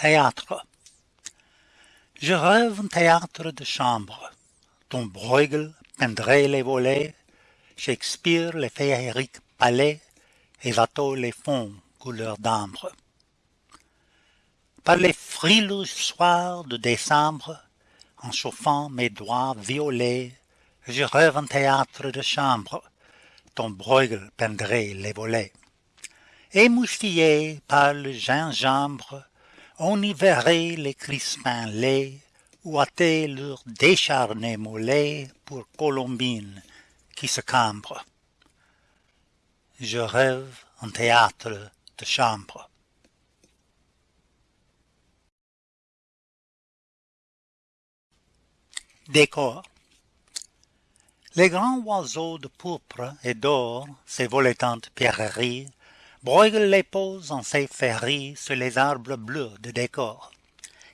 Théâtre Je rêve un théâtre de chambre, dont Bruegel peindrait les volets, Shakespeare les féeriques palais, et Watteau les fonds couleur d'ambre. Par les frileux soirs de décembre, en chauffant mes doigts violets, je rêve un théâtre de chambre, dont Bruegel peindrait les volets. Émoustillé par le gingembre, on y verrait les crispins laids ouater leurs décharnés mollets pour Colombine qui se cambre. Je rêve un théâtre de chambre. Décor Les grands oiseaux de pourpre et d'or, ces voletantes pierreries, Les pose en ses ferries sur les arbres bleus de décor.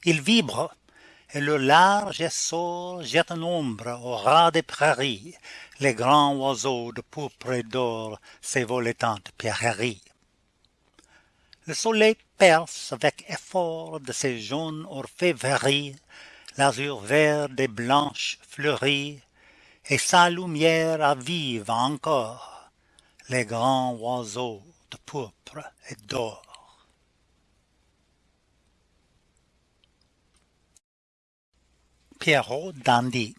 Ils vibrent, et le large essor jette une ombre au ras des prairies, les grands oiseaux de pourpre et d'or, ces voletantes pierreries. Le soleil perce avec effort de ses jaunes orfèvreries, l'azur vert des blanches fleuries, et sa lumière avive encore les grands oiseaux de pourpre et d'or. Pierrot Dandy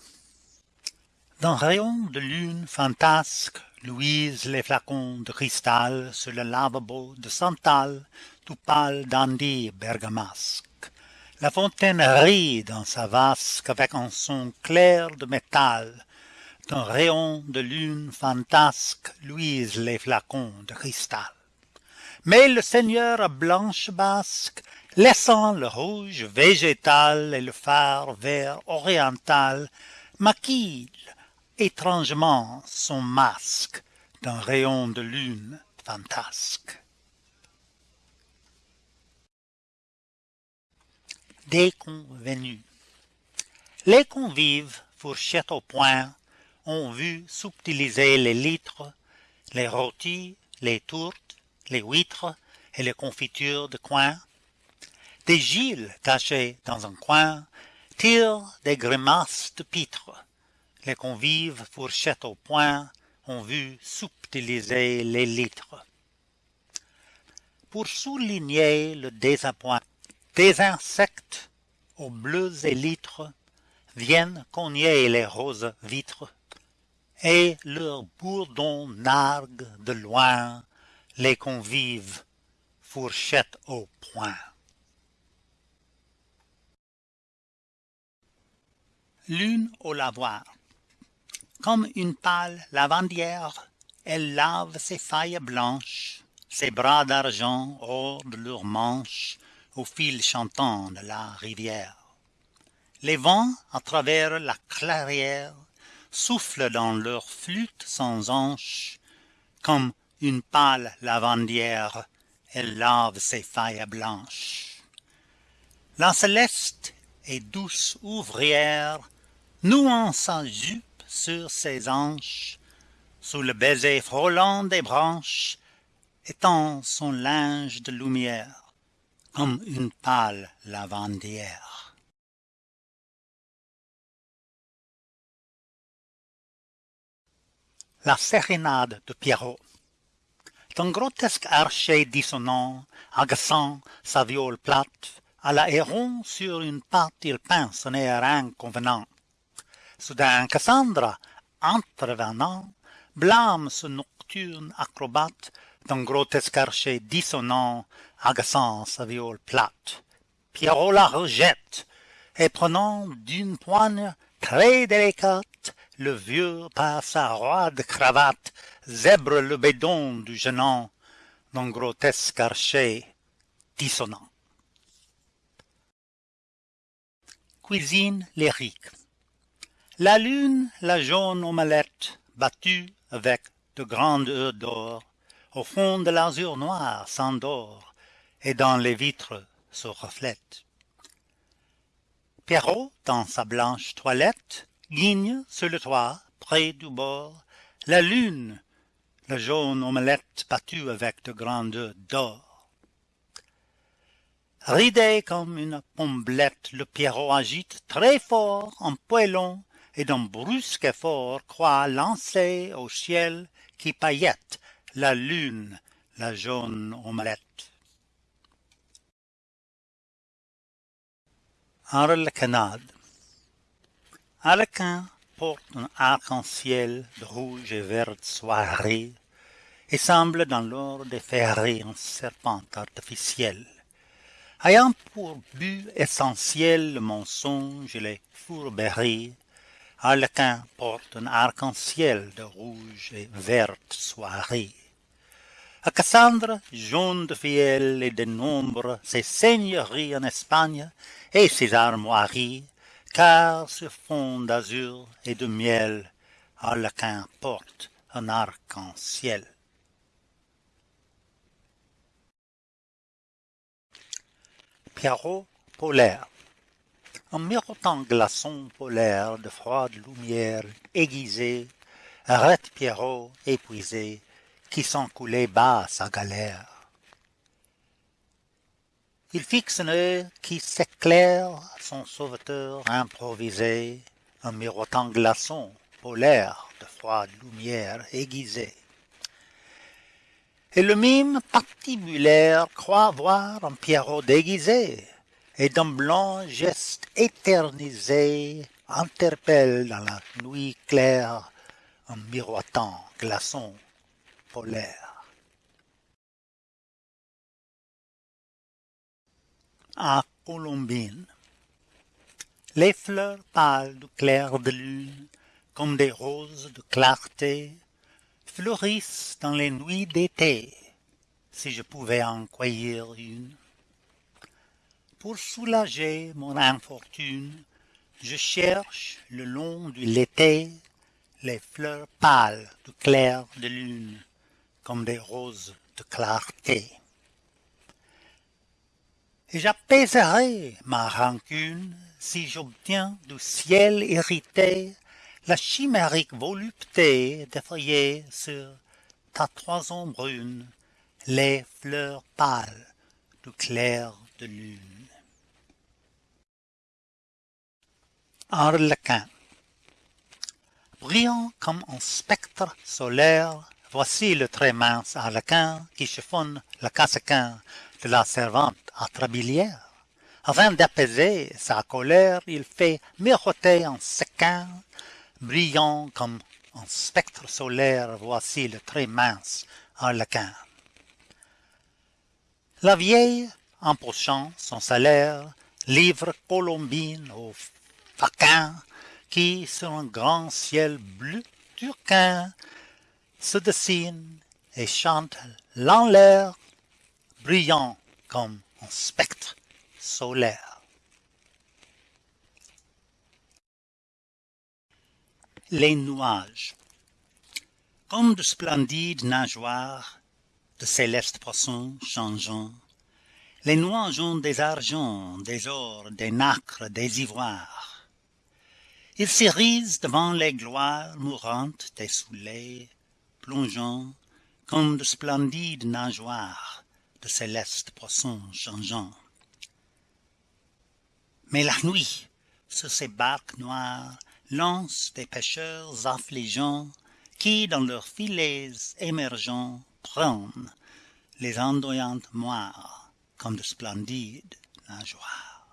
D'un rayon de lune fantasque luisent les flacons de cristal sur le lavabo de Santal, tout pâle dandy bergamasque. La fontaine rit dans sa vasque avec un son clair de métal, d'un rayon de lune fantasque luisent les flacons de cristal. Mais le seigneur blanche basque, laissant le rouge végétal et le phare vert oriental, maquille étrangement son masque d'un rayon de lune fantasque. Des convenus Les convives, fourchettes au poing, ont vu subtiliser les litres, les rôtis, les tourtes, les huîtres et les confitures de coin. Des giles cachés dans un coin tirent des grimaces de pitre. Les convives, fourchettes au poing, ont vu subtiliser les litres. Pour souligner le désappoint, des insectes aux bleus élytres viennent cogner les roses vitres et leurs bourdons narguent de loin les convives fourchettes au poing. Lune au lavoir Comme une pâle lavandière, elle lave ses failles blanches, ses bras d'argent hors de leurs manches, au fil chantant de la rivière. Les vents, à travers la clairière, soufflent dans leurs flûtes sans anches, comme une pâle lavandière, elle lave ses failles blanches. La céleste et douce ouvrière, nouant sa jupe sur ses hanches, sous le baiser frôlant des branches, étend son linge de lumière, comme une pâle lavandière. La sérénade de Pierrot D'un grotesque archet dissonant, agaçant sa viole plate, à la héron sur une patte il pince un air inconvenant. Soudain Cassandra, entrevenant, blâme ce nocturne acrobate d'un grotesque archet dissonant, agaçant sa viole plate. Pierrot la rejette, et prenant d'une poigne très délicate le vieux par sa roide cravate zèbre le bédon du gênant d'un grotesque archet dissonant. Cuisine lyrique La lune, la jaune omelette, battue avec de grandes œufs d'or, au fond de l'azur noir s'endort, et dans les vitres se reflète. Pierrot, dans sa blanche toilette, guigne sur le toit, près du bord, la lune, la jaune omelette battue avec de grandes d'or. Ridé comme une pomblette, le Pierrot agite très fort un poêlon et d'un brusque effort croit lancer au ciel qui paillette la lune, la jaune omelette. Arlequinade Arlequin porte un arc-en-ciel de rouge et verte soirée et semble dans l'or déferrer un serpent artificiel. Ayant pour but essentiel le mensonge et les fourberies, Arlequin porte un arc-en-ciel de rouge et verte soirée. À Cassandre, jaune de fiel et de nombre, ses seigneuries en Espagne et ses armoiries, car sur fond d'azur et de miel, Arlequin porte un arc-en-ciel. Pierrot polaire Un mirotant glaçon polaire de froide lumière aiguisée arrête Pierrot épuisé qui sent couler bas sa galère. Il fixe un œil qui s'éclaire son sauveteur improvisé, un mirotant glaçon polaire de froide lumière aiguisée. Et le mime patibulaire croit voir un Pierrot déguisé, et d'un blanc geste éternisé interpelle dans la nuit claire un miroitant glaçon polaire. À Colombine Les fleurs pâles du clair de lune, comme des roses de clarté, fleurissent dans les nuits d'été, si je pouvais en cueillir une. Pour soulager mon infortune, je cherche le long du l'été les fleurs pâles du clair de lune, comme des roses de clarté. J'apaiserai ma rancune si j'obtiens du ciel irrité la chimérique volupté d'effeuiller sur ta toison brune les fleurs pâles du clair de lune. Arlequin Brillant comme un spectre solaire, voici le très mince arlequin qui chiffonne le cassequin de la servante atrabilière. Afin d'apaiser sa colère, il fait miroiter en sequin brillant comme un spectre solaire, voici le très mince harlequin. La vieille, empochant son salaire, livre Colombine au faquin qui, sur un grand ciel bleu turquin, se dessine et chante l'air, brillant comme un spectre solaire. les nuages. Comme de splendides nageoires, de célestes poissons changeants, les nuages ont des argents, des ors, des nacres, des ivoires. Ils s'irisent devant les gloires mourantes des soleils, plongeants, comme de splendides nageoires, de célestes poissons changeants. Mais la nuit, sur ces barques noires, lance des pêcheurs affligeants qui dans leurs filets émergents prennent les ondoyantes moires comme de splendides nageoires.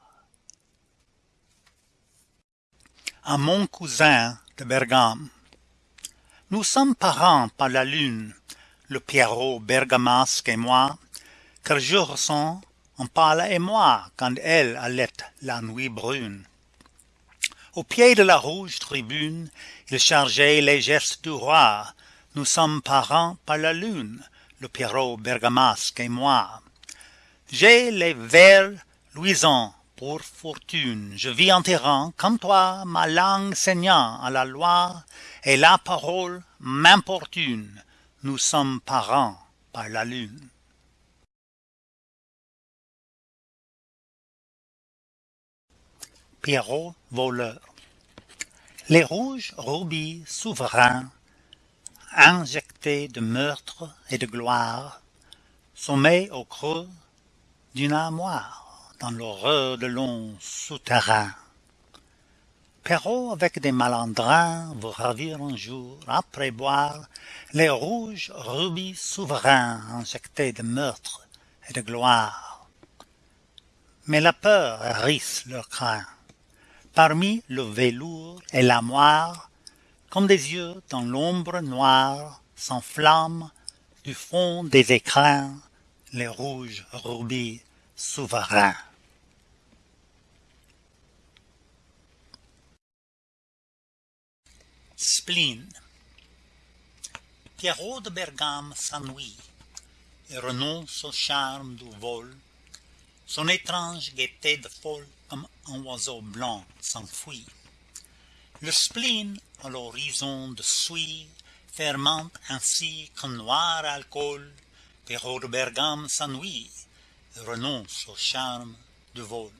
À mon cousin de Bergame, nous sommes parents par la lune, le Pierrot bergamasque et moi, car je ressens on parle et moi quand elle allait la nuit brune. Au pied de la rouge tribune, il chargeait les gestes du roi. Nous sommes parents par la lune, le Pierrot bergamasque et moi. J'ai les vers luisants pour fortune. Je vis en terrain, comme toi, ma langue saignant à la loi, et la parole m'importune. Nous sommes parents par la lune. Pierrot voleur. Les rouges rubis souverains, injectés de meurtre et de gloire, sommeillent au creux d'une armoire dans l'horreur de longs souterrains. Perrault avec des malandrins vous ravir un jour, après boire les rouges rubis souverains injectés de meurtre et de gloire. Mais la peur hérisse leur crin. Parmi le velours et la moire, comme des yeux dans l'ombre noire, s'enflamment du fond des écrins les rouges rubis souverains. Spleen Pierrot de Bergame s'ennuie et renonce au charme du vol. Son étrange gaieté de folle comme un oiseau blanc s'enfuit. Le spleen à l'horizon de suie fermente ainsi qu'un noir alcool. Pierrot de Bergame s'ennuie et renonce au charme du vol.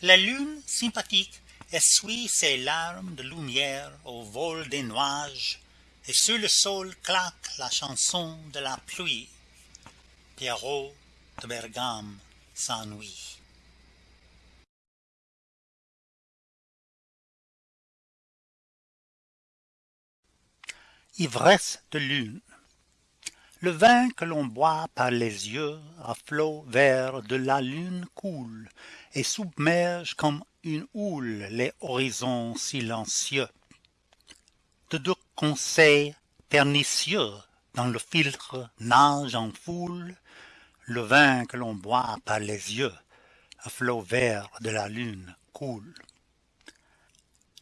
La lune sympathique essuie ses larmes de lumière au vol des nuages, et sur le sol claque la chanson de la pluie. Pierrot de Bergame Ivresse de lune Le vin que l'on boit par les yeux à flot vert de la lune coule et submerge comme une houle les horizons silencieux. De deux conseils pernicieux dans le filtre nage en foule le vin que l'on boit par les yeux à flot vert de la lune coule.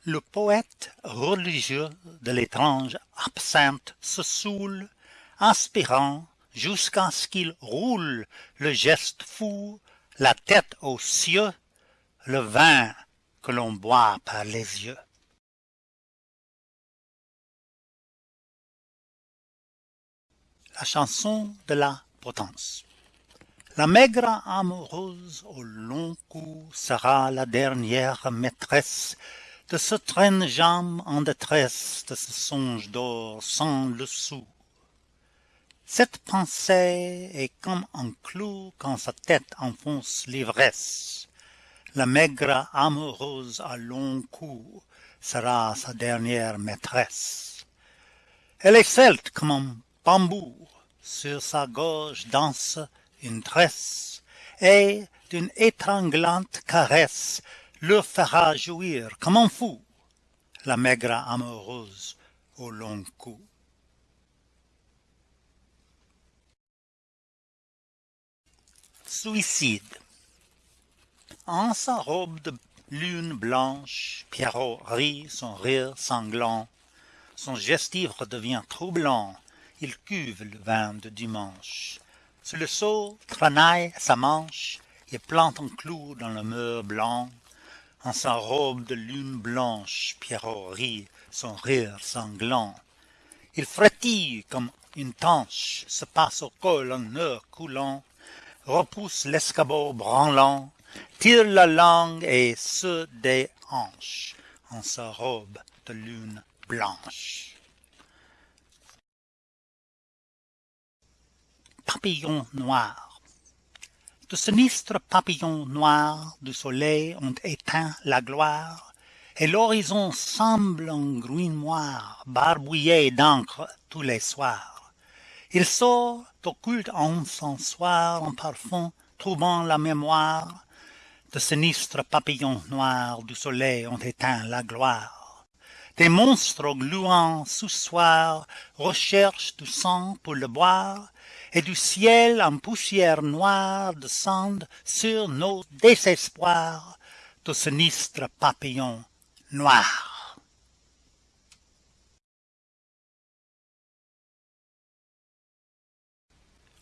Le poète religieux de l'étrange absinthe se saoule, aspirant jusqu'à ce qu'il roule le geste fou, la tête aux cieux, le vin que l'on boit par les yeux. La chanson de la potence La maigre amoureuse au long cou sera la dernière maîtresse de ce traîne-jambe en détresse, de ce songe d'or sans le sou. Cette pensée est comme un clou quand sa tête enfonce l'ivresse la maigre amoureuse à long cou sera sa dernière maîtresse. Elle est celte comme un bambou, sur sa gorge danse une tresse, et d'une étranglante caresse le fera jouir comme un fou, la maigre amoureuse au long cou. Suicide en sa robe de lune blanche, Pierrot rit son rire sanglant. Son geste ivre devient troublant, il cuve le vin de dimanche. Sur le seau tranaille sa manche, et plante un clou dans le mur blanc. En sa robe de lune blanche, Pierrot rit son rire sanglant. Il frétille comme une tanche, se passe au col un heure coulant, repousse l'escabeau branlant, tire la langue et se des hanches en sa robe de lune blanche. Papillon noir De sinistres papillons noirs du soleil ont éteint la gloire, et l'horizon semble un gruinoir barbouillé d'encre tous les soirs. Il sort occulte encensoir en parfum troublant la mémoire, de sinistres papillons noirs du soleil ont éteint la gloire. Des monstres gluants sous soir recherchent du sang pour le boire, et du ciel en poussière noire descendent sur nos désespoirs de sinistres papillons noirs.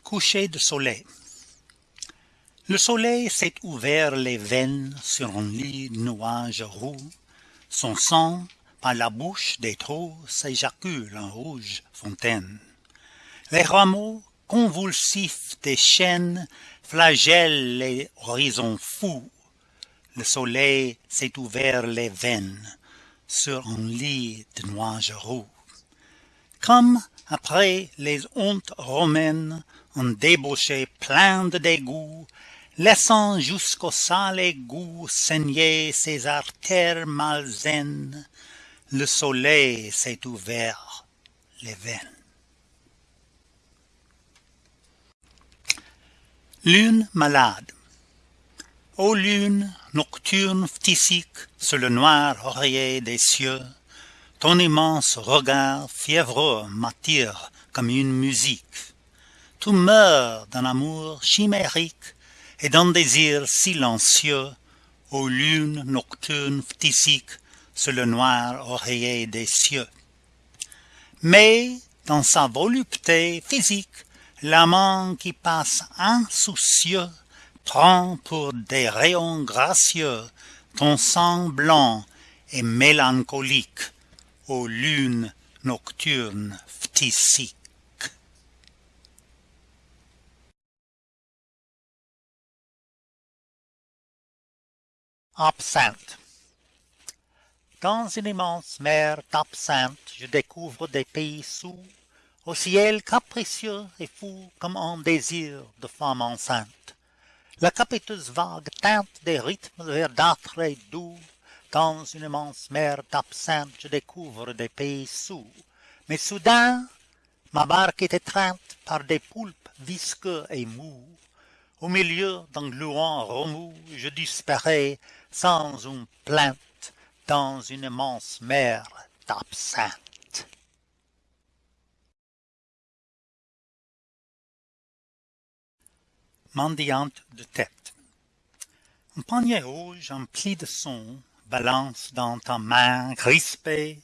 Coucher de soleil le soleil s'est ouvert les veines sur un lit de nuages roux. Son sang, par la bouche des trous, s'éjacule en rouge fontaine. Les rameaux convulsifs des chênes flagellent les horizons fous. Le soleil s'est ouvert les veines sur un lit de nuages roux. Comme après les hontes romaines, un débauché plein de dégoût laissant jusqu'au sale égout saigner ses artères malsaines le soleil s'est ouvert les veines lune malade. Ô lune nocturne phtisique sur le noir oreiller des cieux ton immense regard fiévreux m'attire comme une musique. Tu meurs d'un amour chimérique et d'un désir silencieux ô lune nocturne phtisique sur le noir oreiller des cieux. Mais dans sa volupté physique l'amant qui passe insoucieux prend pour des rayons gracieux. Ton sang blanc et mélancolique ô lune nocturne phtisique Absinthe. Dans une immense mer d'absinthe, je découvre des pays sous, au ciel capricieux et fou comme un désir de femme enceinte. La capiteuse vague teinte des rythmes verdâtres et doux, dans une immense mer d'absinthe, je découvre des pays sous. Mais soudain, ma barque est étreinte par des poulpes visqueux et mous. Au milieu d'un gluant remous, je disparais sans une plainte dans une immense mer d'absinthe. Mendiante de tête Un panier rouge empli de son balance dans ta main crispée,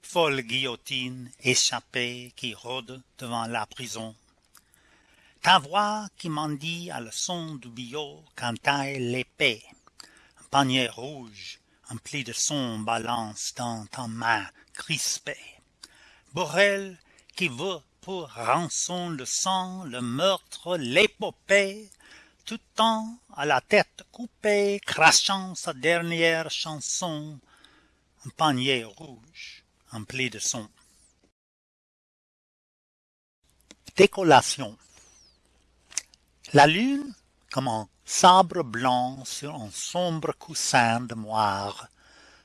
folle guillotine échappée qui rôde devant la prison. Ta voix qui mendie à le son du bio cantaille l'épée panier rouge empli de son balance dans ta main crispée. Borel qui veut pour rançon le sang, le meurtre, l'épopée, tout temps à la tête coupée, crachant sa dernière chanson, un panier rouge empli de son. Décollation La lune, comme un sabre blanc sur un sombre coussin de moire,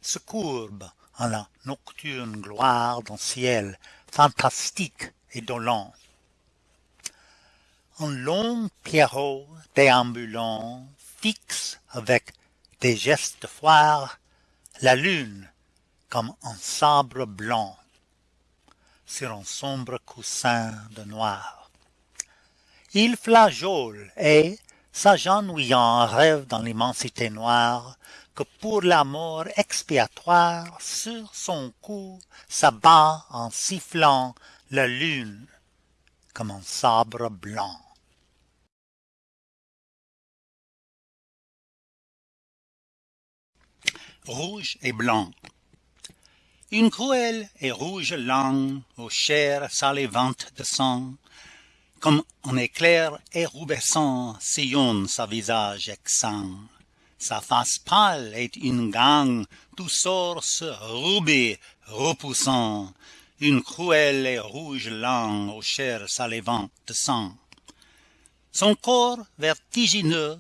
se courbe en la nocturne gloire d'un ciel fantastique et. Un long pierrot déambulant fixe avec des gestes de foire la lune comme un sabre blanc sur un sombre coussin de noir. Il flageole et, s'agenouillant rêve dans l'immensité noire, que pour la mort expiatoire sur son cou s'abat en sifflant la lune comme un sabre blanc. Rouge et blanc Une cruelle et rouge langue aux chairs salivantes de sang comme un éclair érubescent sillonne sa visage exsangue. Sa face pâle est une gangue d'où sort ce rubis repoussant, une cruelle et rouge langue aux chairs salivantes de sang. Son corps vertigineux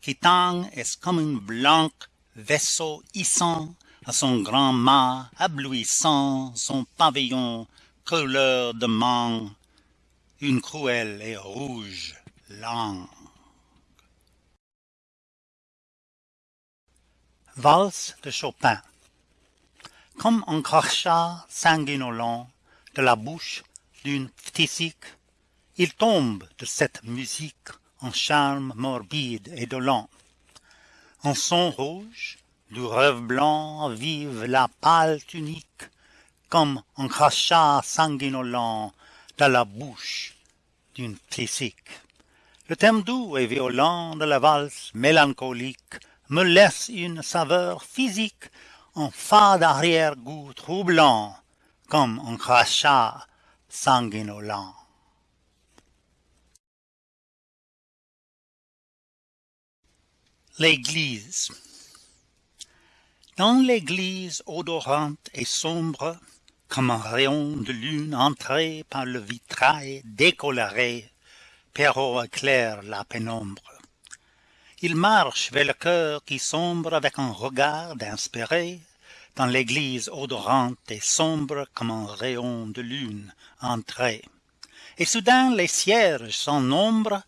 qui tangue est comme un blanc vaisseau hissant à son grand mât abluissant son pavillon couleur de mangue une cruelle et rouge langue. Valse de Chopin Comme un crachat sanguinolent de la bouche d'une phtisique, il tombe de cette musique un charme morbide et dolent. En son rouge, du rêve blanc vive la pâle tunique, comme un crachat sanguinolent la bouche d'une physique. Le thème doux et violent de la valse mélancolique me laisse une saveur physique, un fade arrière-goût troublant, comme un crachat sanguinolent. L'église Dans l'église odorante et sombre, comme un rayon de lune entré par le vitrail décoloré, Perrault éclaire la pénombre. Il marche vers le cœur qui sombre avec un regard inspiré dans l'église odorante et sombre comme un rayon de lune entré et soudain les cierges sans nombre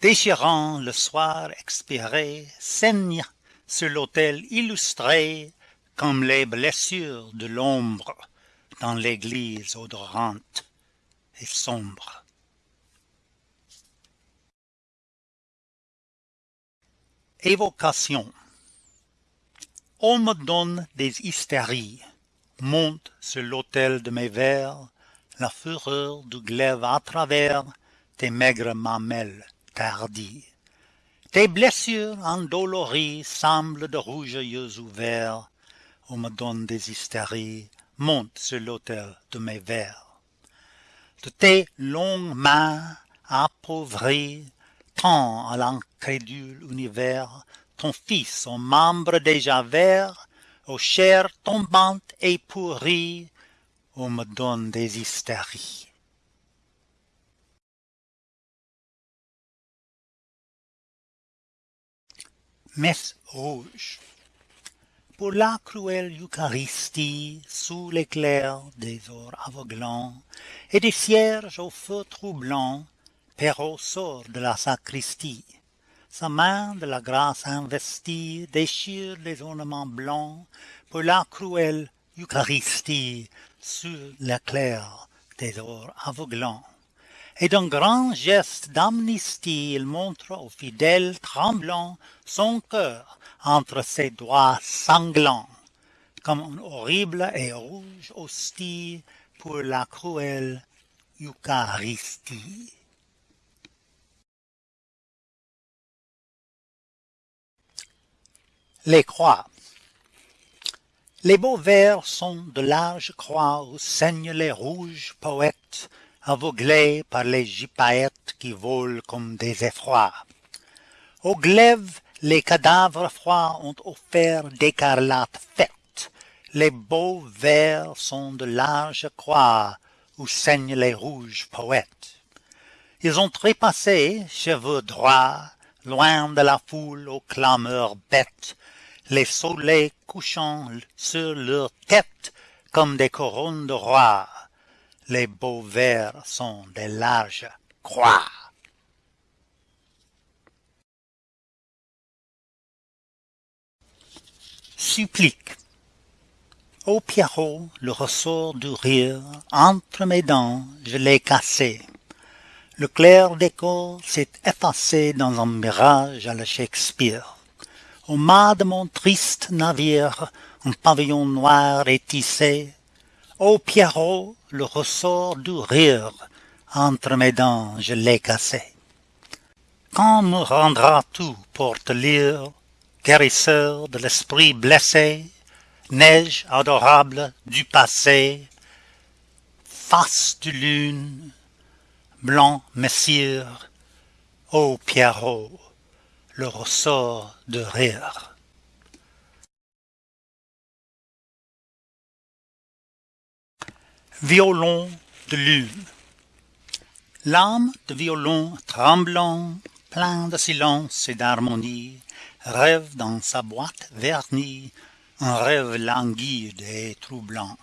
déchirant le soir expiré saignent sur l'autel illustré comme les blessures de l'ombre dans l'église odorante et sombre évocation. On me donne des hystéries monte sur l'autel de mes vers la fureur du glaive à travers tes maigres mamelles tardies. Tes blessures endolories semblent de rouges yeux ouverts. On me donne des hystéries monte sur l'autel de mes vers. De tes longues mains appauvries tends à l'incrédule univers ton fils aux membres déjà verts aux chairs tombantes et pourries on me donne des hystéries messe rouge. Pour la cruelle eucharistie sous l'éclair des ors aveuglants et des cierges au feu troublant perrault sort de la sacristie. Sa main de la grâce investie déchire les ornements blancs pour la cruelle eucharistie sous l'éclair des ors aveuglants. Et d'un grand geste d'amnistie il montre aux fidèles tremblants son cœur entre ses doigts sanglants comme un horrible et rouge hostie pour la cruelle eucharistie les croix. Les beaux vers sont de larges croix où saignent les rouges poètes aveuglés par les gypaètes qui volent comme des effrois. Au glaive les cadavres froids ont offert d'écarlates fêtes les beaux vers sont de larges croix où saignent les rouges poètes. Ils ont trépassé cheveux droits loin de la foule aux clameurs bêtes les soleils couchant sur leurs têtes comme des couronnes de rois les beaux vers sont des larges croix. Supplique. Ô pierrot le ressort du rire entre mes dents je l'ai cassé. Le clair d'écho s'est effacé dans un mirage à la shakespeare au mât de mon triste navire un pavillon noir est tissé. Ô pierrot le ressort du rire entre mes dents je l'ai cassé. Quand me rendras-tu pour te lire guérisseur de l'esprit blessé neige adorable du passé face de lune blanc messire ô pierrot le ressort de rire violon de lune. L'âme de violon tremblant plein de silence et d'harmonie rêve dans sa boîte vernie un rêve languide et troublant.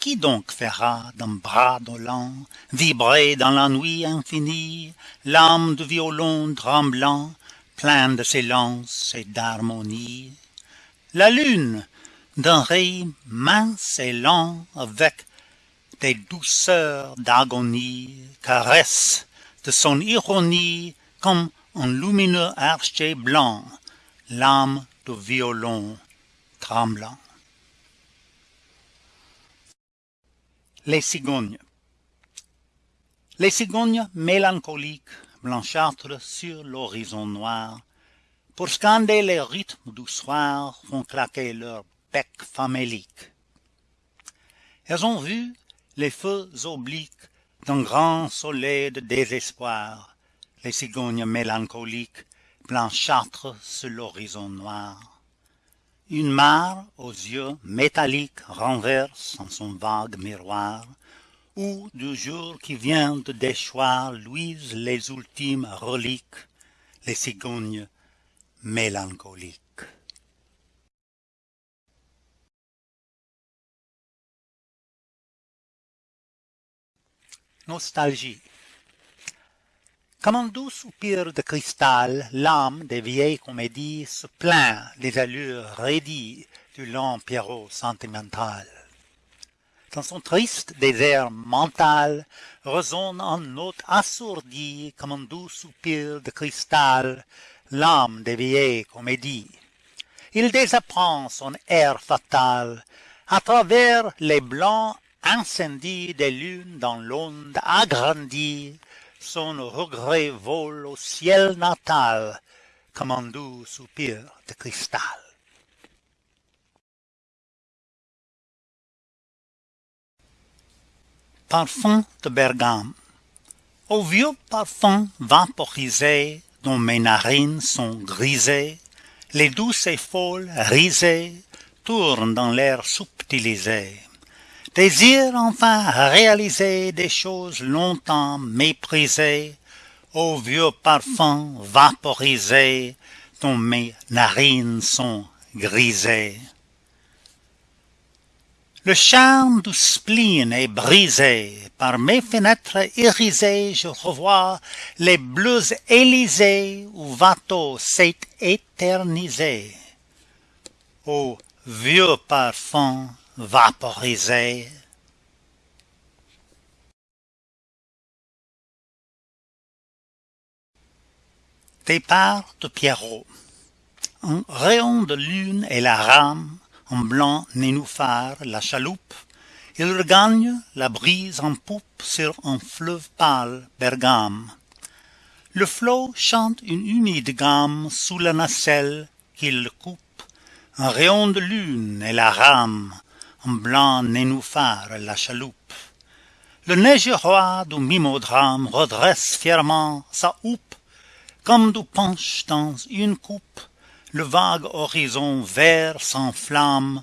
Qui donc fera d'un bras dolent vibrer dans la nuit infinie l'âme du violon tremblant plein de silence et d'harmonie. La lune d'un ray mince et lent avec des douceurs d'agonie caresse de son ironie comme un lumineux archer blanc l'âme du violon tremblant. Les cigognes. Les cigognes mélancoliques blanchâtres sur l'horizon noir pour scander les rythmes du soir font claquer leurs becs faméliques. Elles ont vu les feux obliques d'un grand soleil de désespoir les cigognes mélancoliques blanchâtres sur l'horizon noir. Une mare aux yeux métalliques renverse en son vague miroir où du jour qui vient de déchoir luisent les ultimes reliques les cigognes mélancolique. Nostalgie Comme un doux soupir de cristal, l'âme des vieilles comédies se plaint des allures raidies du lent Pierrot sentimental. Dans son triste désert mental résonne en note assourdie comme un doux soupir de cristal l'âme des vieilles comédies. Il désapprend son air fatal à travers les blancs incendies des lunes dans l'onde agrandie. Son regret vole au ciel natal comme un doux soupir de cristal. Parfum de Bergame Au vieux parfum vaporisé dont mes narines sont grisées, les douces et folles risées tournent dans l'air subtilisé. Désir enfin réaliser des choses longtemps méprisées, au vieux parfum vaporisé dont mes narines sont grisées. Le charme du spleen est brisé, par mes fenêtres irisées je revois les bleus Élysées où Watteau s'est éternisé. Ô vieux parfum vaporisé, Départ de Pierrot. Un rayon de lune et la rame en blanc nénuphar la chaloupe, il regagne la brise en poupe sur un fleuve pâle Bergame. Le flot chante une humide gamme sous la nacelle qu'il coupe, un rayon de lune et la rame, en blanc nénuphar la chaloupe. Le neige roi du mimodrame redresse fièrement sa houppe, comme du punch dans une coupe, le vague horizon vert s'enflamme,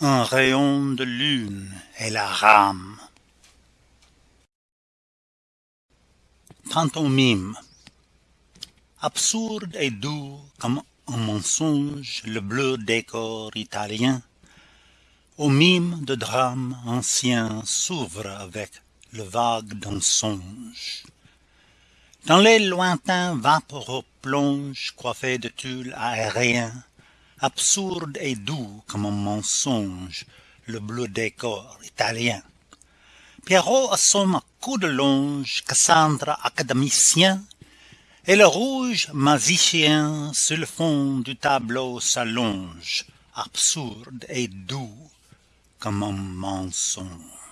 un rayon de lune et la rame. Pantomime Absurde et doux comme un mensonge le bleu décor italien, au mime de drame ancien s'ouvre avec le vague d'un songe. Dans les lointains vaporeux plonge coiffé de tulle aérien, absurde et doux comme un mensonge, le bleu décor italien. Pierrot assomme à coups de longe, Cassandre académicien, et le rouge magicien sur le fond du tableau s'allonge, absurde et doux comme un mensonge.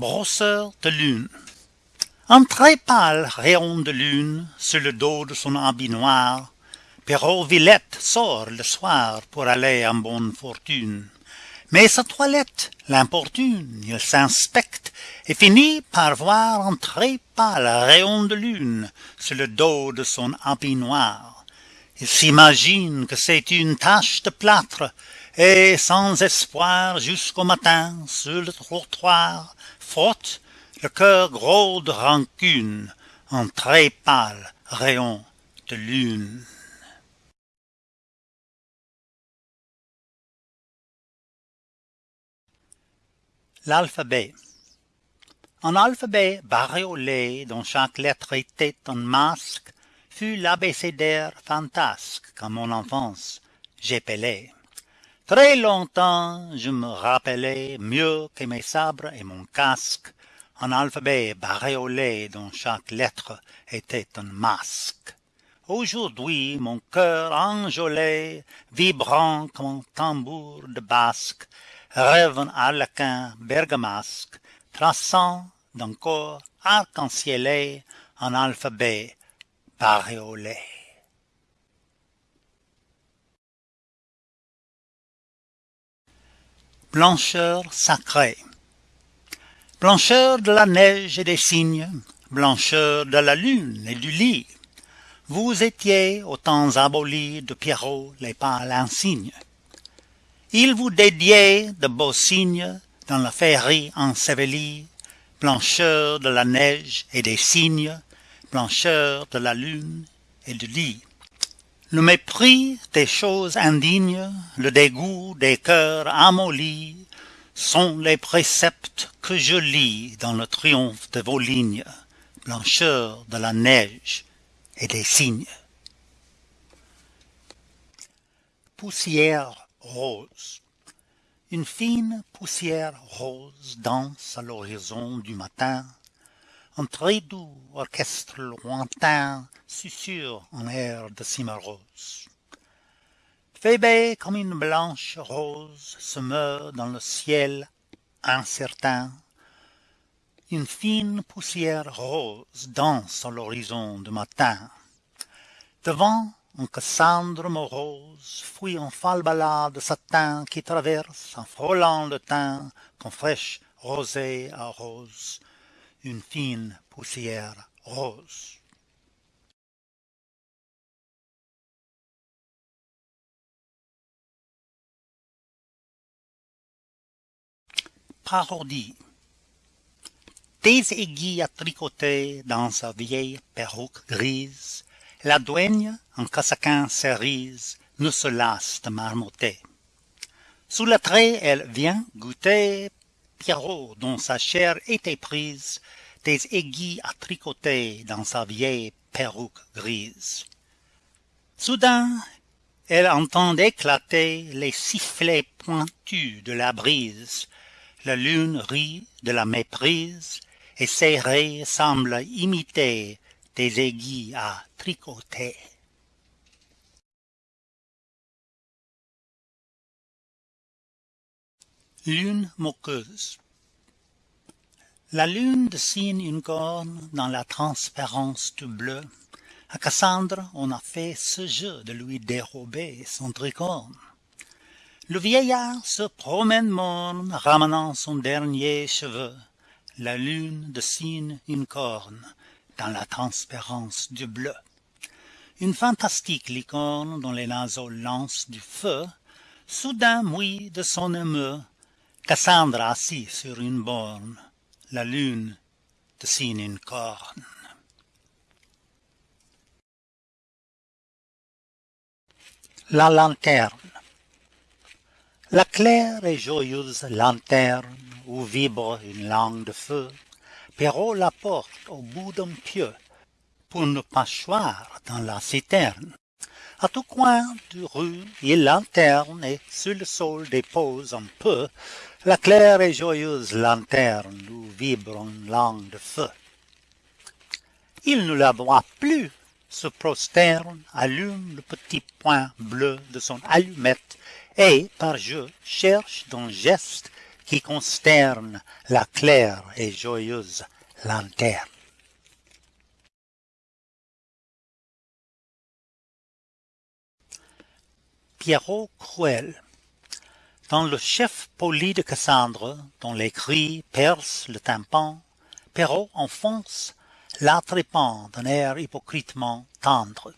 Brosseur de lune. Un très pâle rayon de lune sur le dos de son habit noir. Pierrot Villette sort le soir pour aller en bonne fortune. Mais sa toilette l'importune il s'inspecte et finit par voir un très pâle rayon de lune sur le dos de son habit noir. Il s'imagine que c'est une tache de plâtre et sans espoir jusqu'au matin sur le trottoir frotte le cœur gros de rancune un très pâle rayon de lune. L'alphabet. Un alphabet bariolé dont chaque lettre était un masque fut l'abécédaire fantasque qu'en mon enfance j'épelais Très longtemps je me rappelais mieux que mes sabres et mon casque un alphabet bariolé dont chaque lettre était un masque. Aujourd'hui mon cœur enjolé, vibrant comme un tambour de basque, rêve un harlequin bergamasque, traçant d'un corps arc-en-cielé un alphabet bariolé. Blancheur sacrée blancheur de la neige et des cygnes blancheur de la lune et du lit. Vous étiez aux temps abolis de Pierrot les pâles insignes. Il vous dédiait de beaux signes dans la féerie ensevelie. Blancheur de la neige et des cygnes, blancheur de la lune et du lit. Le mépris des choses indignes, le dégoût des cœurs amollis, sont les préceptes que je lis dans le triomphe de vos lignes, blancheur de la neige et des cygnes. Poussière rose Une fine poussière rose danse à l'horizon du matin, un très doux orchestre lointain susurre un air de cimarose. Phébé comme une blanche rose se meurt dans le ciel incertain. Une fine poussière rose danse à l'horizon du matin. Devant un Cassandre morose fuit en falbala de satin qui traverse en frôlant le teint qu'en fraîche rosée arrose une fine poussière rose. Parodie Des aiguilles à tricoter dans sa vieille perruque grise, la douaigne, en casaquin cerise, ne se lasse de marmotter. Sous le trait, elle vient goûter Pierrot, dont sa chair était prise, des aiguilles à tricoter dans sa vieille perruque grise. Soudain, elle entend éclater les sifflets pointus de la brise, la lune rit de la méprise, et ses raies semblent imiter des aiguilles à tricoter. Lune moqueuse La lune dessine une corne dans la transparence du bleu. À Cassandre, on a fait ce jeu de lui dérober son tricorne. Le vieillard se promène morne, ramenant son dernier cheveu. La lune dessine une corne dans la transparence du bleu. Une fantastique licorne dont les naseaux lancent du feu, soudain mouille de son émeu. Cassandre assis sur une borne, la lune dessine une corne. La lanterne la claire et joyeuse lanterne où vibre une langue de feu, Perrault la porte au bout d'un pieu pour ne pas choir dans la citerne. À tout coin de rue il lanterne et sur le sol dépose un peu la claire et joyeuse lanterne où vibre une langue de feu. Il ne la voit plus, se prosterne, allume le petit point bleu de son allumette et, par jeu, cherche d'un geste qui consterne la claire et joyeuse lanterne. Pierrot cruel Dans le chef poli de Cassandre, dont les cris percent le tympan, Pierrot enfonce l'attrépant d'un air hypocritement tendre.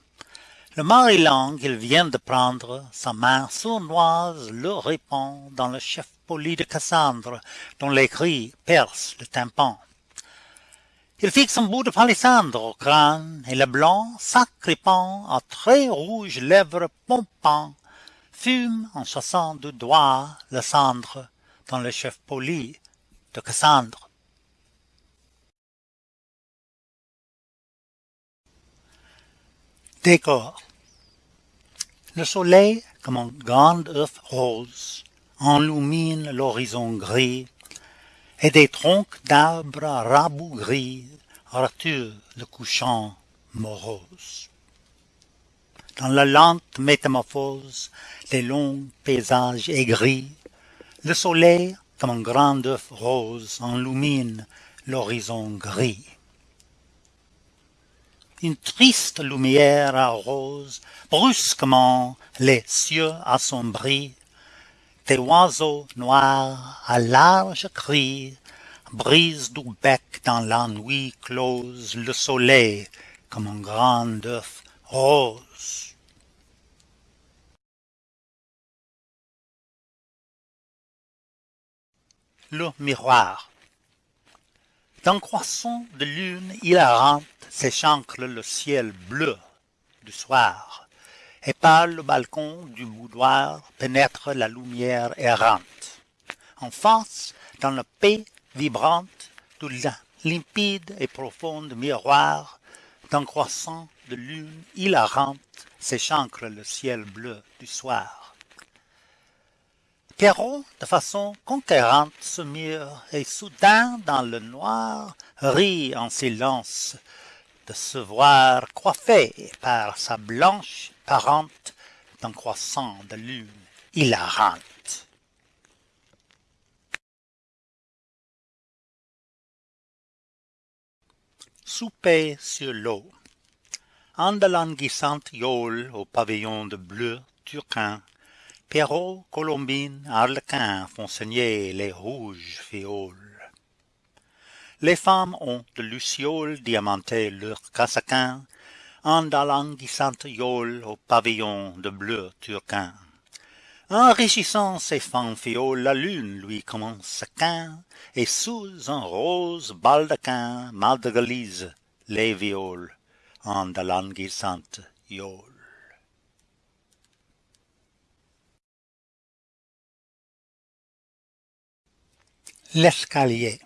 Le Maryland qu'il vient de prendre, sa main sournoise le répand dans le chef poli de Cassandre, dont les cris percent le tympan. Il fixe un bout de palissandre au crâne, et le blanc, s'accrépant à très rouges lèvres pompant, fume en chassant du doigt la cendre dans le chef poli de Cassandre. Décor Le soleil, comme un grand œuf rose, enlumine l'horizon gris, et des troncs d'arbres rabougris raturent le couchant morose. Dans la lente métamorphose des longs paysages aigris, le soleil, comme un grand œuf rose, enlumine l'horizon gris. Une triste lumière arrose brusquement les cieux assombris, des oiseaux noirs à large cri brisent du bec dans la nuit close le soleil comme un grand œuf rose. Le miroir D'un croissant de lune hilarante s'échancre le ciel bleu du soir, et par le balcon du boudoir pénètre la lumière errante. En face, dans la paix vibrante du limpide et profond miroir d'un croissant de lune hilarante s'échancre le ciel bleu du soir. Pierrot, de façon conquérante, se mire et soudain dans le noir rit en silence de se voir coiffé par sa blanche parente d'un croissant de lune hilarante. Souper sur l'eau En de languissante yole au pavillon de bleu turquin, Pierrot, Colombine, Arlequin font saigner les rouges fioles. Les femmes ont de lucioles diamanté leurs casaquins, En de languissante yole au pavillon de bleu turquin. Enrichissant ses fanfioles, la lune lui commence quin, Et sous un rose baldaquin madrelise les violes L'escalier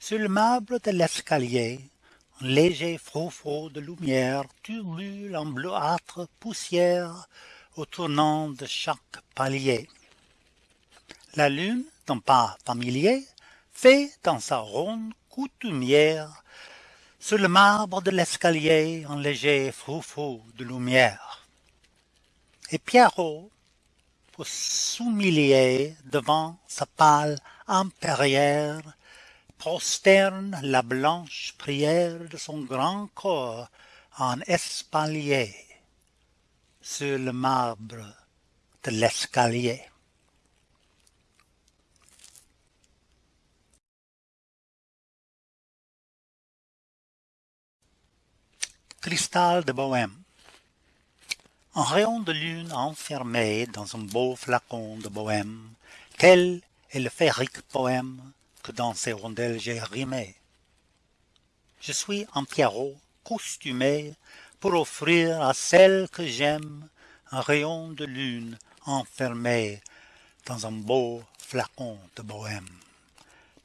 Sur le marbre de l'escalier, un léger froufrou de lumière turbule en bleuâtre poussière au tournant de chaque palier. La lune, d'un pas familier, fait dans sa ronde coutumière sur le marbre de l'escalier un léger froufrou de lumière. Et Pierrot, pour s'humilier devant sa pâle impérière, prosterne la blanche prière de son grand corps en espalier sur le marbre de l'escalier. Cristal de Bohême Un rayon de lune enfermé dans un beau flacon de bohême, Tel est le féerique poème que dans ces rondelles j'ai rimé. Je suis un Pierrot costumé pour offrir à celle que j'aime un rayon de lune enfermé dans un beau flacon de bohême.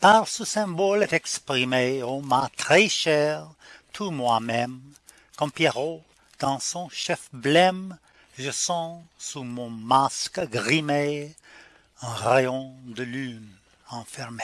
Par ce symbole est exprimé, ô ma très chère, tout moi-même, comme Pierrot, dans son chef blême, je sens sous mon masque grimé un rayon de lune enfermé.